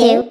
two,